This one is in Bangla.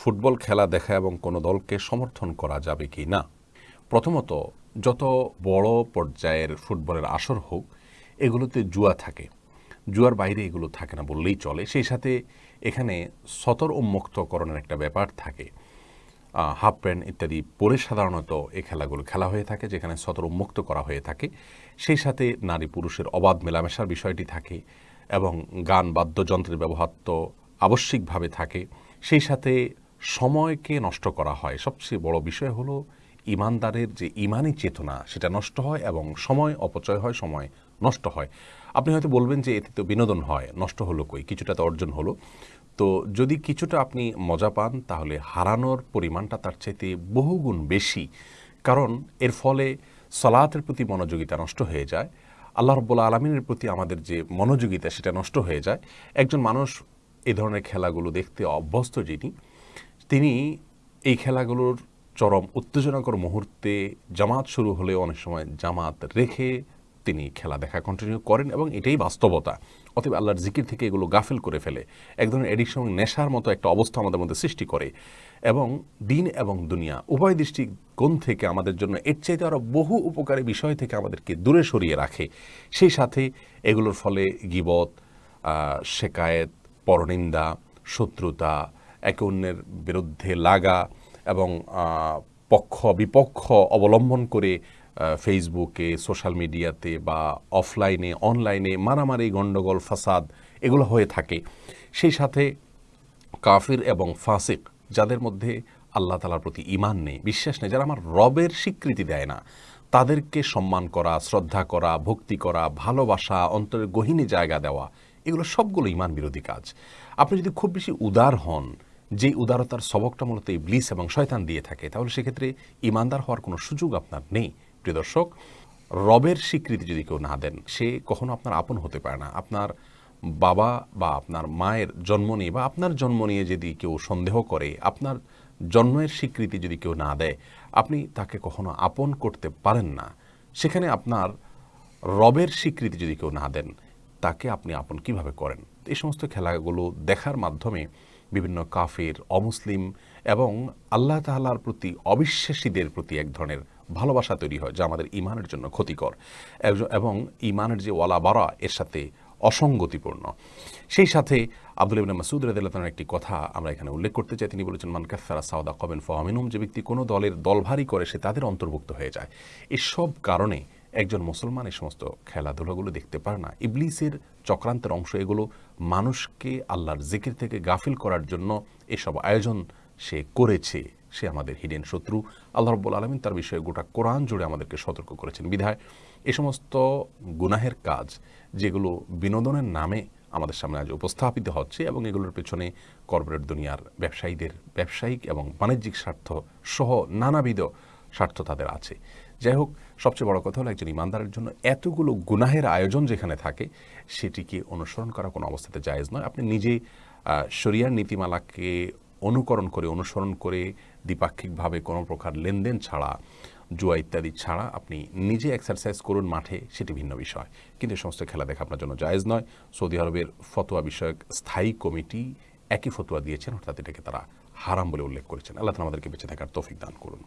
ফুটবল খেলা দেখা এবং কোনো দলকে সমর্থন করা যাবে কি না? প্রথমত, যত বড় পর্যায়ের ফুটবলের আসর হোক, এগুলোতে জুয়া থাকে। জুয়ার বাইরে এগুলো থাকে না বললেই চলে। সেই সাথে এখানে সতর উন্মুক্তকরণের একটা ব্যাপার থাকে। হাফ প্যান্ট ইত্যাদি পরে সাধারণত এই খেলাগুলো খেলা হয়ে থাকে, যেখানে সতর উন্মুক্ত করা হয়ে থাকে। সেই সাথে নারী পুরুষের অবাধ মেলামেশার বিষয়টি থাকে এবং গান, বাদ্যযন্ত্রের ব্যবহার তো আবশ্যিকভাবে থাকে। সেই সাথে সময়কে নষ্ট করা হয়। সবচেয়ে বড় বিষয় হলো ইমানদারের যে ইমানি চেতনা, সেটা নষ্ট হয় এবং সময় অপচয় হয়, সময় নষ্ট হয়। আপনি হয়তো বলবেন যে এতে তো বিনোদন হয়, নষ্ট হলো কই? কিছুটা তো অর্জন হলো। তো যদি কিছুটা আপনি মজা পান, তাহলে হারানোর পরিমাণটা তার চাইতে বহুগুণ বেশি। কারণ এর ফলে সলাতের প্রতি মনোযোগিতা নষ্ট হয়ে যায়। আল্লাহ রব্বুল্লা আলমিনের প্রতি আমাদের যে মনোযোগিতা, সেটা নষ্ট হয়ে যায়। একজন মানুষ এ ধরনের খেলাগুলো দেখতে অভ্যস্ত যিনি তিনি এই খেলাগুলোর চরম উত্তেজনাকর মুহূর্তে জামাত শুরু হলে অনেক সময় জামাত রেখে তিনি খেলা দেখা কন্টিনিউ করেন এবং এটাই বাস্তবতা। অতএব আল্লাহর জিকির থেকে এগুলো গাফেল করে ফেলে। এক ধরনের এডিকশন নেশার মতো একটা অবস্থা আমাদের মধ্যে সৃষ্টি করে এবং দিন এবং দুনিয়া উভয় দৃষ্টিকোণ থেকে আমাদের জন্য এর চাইতে আরও বহু উপকারী বিষয় থেকে আমাদেরকে দূরে সরিয়ে রাখে। সেই সাথে এগুলোর ফলে গিবত শেকায়েত, পরনিন্দা, শত্রুতা একে অন্যের বিরুদ্ধে লাগা এবং পক্ষ, বিপক্ষ অবলম্বন করে ফেসবুকে, সোশ্যাল মিডিয়াতে বা অফলাইনে, অনলাইনে মারামারি গণ্ডগোল ফাসাদ এগুলো হয়ে থাকে। সেই সাথে কাফির এবং ফাসিক, যাদের মধ্যে আল্লাহ তালার প্রতি ইমান নেই, বিশ্বাস নেই, যারা আমার রবের স্বীকৃতি দেয় না, তাদেরকে সম্মান করা, শ্রদ্ধা করা, ভক্তি করা, ভালোবাসা, অন্তরের গহিনী জায়গা দেওয়া, এগুলো সবগুলো ইমান বিরোধী কাজ। আপনি যদি খুব বেশি উদার হন যে উদারতার সবকটা মূলত ইবলিস এবং শয়তান দিয়ে থাকে, তাহলে সেক্ষেত্রে ইমানদার হওয়ার কোনো সুযোগ আপনার নেই। প্রিয় দর্শক, রবের স্বীকৃতি যদি কেউ না দেন, সে কখনো আপনার আপন হতে পারে না। আপনার বাবা বা আপনার মায়ের জন্ম নিয়ে বা আপনার জন্ম নিয়ে যদি কেউ সন্দেহ করে, আপনার জন্মের স্বীকৃতি যদি কেউ না দেয়, আপনি তাকে কখনো আপন করতে পারেন না। সেখানে আপনার রবের স্বীকৃতি যদি কেউ না দেন, তাকে আপনি আপন কীভাবে করেন? এই সমস্ত খেলাগুলো দেখার মাধ্যমে বিভিন্ন কাফের, অমুসলিম এবং আল্লাহ তাল্লার প্রতি অবিশ্বাসীদের প্রতি এক ধরনের ভালোবাসা তৈরি হয়, যা আমাদের ইমানের জন্য ক্ষতিকর। এবং ইমানের যে ওয়ালা বারা, এর সাথে অসঙ্গতিপূর্ণ। সেই সাথে আব্দুল ইবিন মাসুদ রাদিল্লাহর একটি কথা আমরা এখানে উল্লেখ করতে চাই। তিনি বলেছেন, মান কাফারা সাউদা কবেন ফামিনুম যে ব্যক্তি কোনো দলের দলভারী করে, সে তাদের অন্তর্ভুক্ত হয়ে যায়। এসব কারণে একজন মুসলমান এই সমস্ত খেলাধুলাগুলো দেখতে পারে না। ইবলিসের চক্রান্তের অংশ এগুলো মানুষকে আল্লাহর জিকির থেকে গাফিল করার জন্য এসব আয়োজন সে করেছে। সে আমাদের হিডেন শত্রু। আল্লাহ রব্বুল আলমিন তার বিষয়ে গোটা কোরআন জুড়ে আমাদেরকে সতর্ক করেছেন। বিধায় এ সমস্ত গুনাহের কাজ যেগুলো বিনোদনের নামে আমাদের সামনে আজ উপস্থাপিত হচ্ছে এবং এগুলোর পেছনে কর্পোরেট দুনিয়ার ব্যবসায়ীদের, ব্যবসায়িক এবং বাণিজ্যিক স্বার্থ সহ নানাবিধ স্বার্থ তাদের আছে। যাই হোক, সবচেয়ে বড় কথা হলো একজন ইমানদারের জন্য এতগুলো গুনাহের আয়োজন যেখানে থাকে, সেটিকে অনুসরণ করা কোনো অবস্থাতে জায়েজ নয়। আপনি নিজে শরিয়ার নীতিমালাকে অনুকরণ করে, অনুসরণ করে দ্বিপাক্ষিকভাবে কোনো প্রকার লেনদেন ছাড়া, জুয়া ইত্যাদি ছাড়া আপনি নিজে এক্সারসাইজ করুন মাঠে, সেটি ভিন্ন বিষয়। কিন্তু এই সমস্ত খেলা দেখা আপনার জন্য জায়েজ নয়। সৌদি আরবের ফতোয়া বিষয়ক স্থায়ী কমিটি একই ফতোয়া দিয়েছেন, অর্থাৎ এটাকে তারা হারাম বলে উল্লেখ করেছেন। আল্লাহ আমাদেরকে বেঁচে থাকার তৌফিক দান করুন।